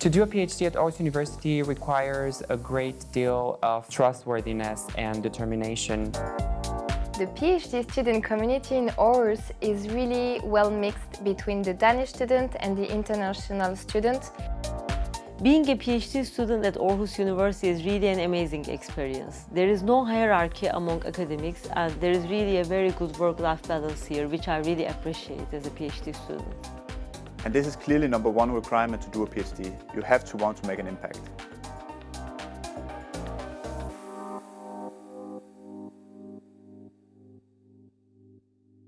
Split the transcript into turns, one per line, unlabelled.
To do a PhD at Aarhus University requires a great deal of trustworthiness and determination.
The PhD student community in Aarhus is really well mixed between the Danish student and the international student.
Being a PhD student at Aarhus University is really an amazing experience. There is no hierarchy among academics and there is really a very good work-life balance here, which I really appreciate as a PhD student.
And this is clearly number one requirement to do a PhD. You have to want to make an impact.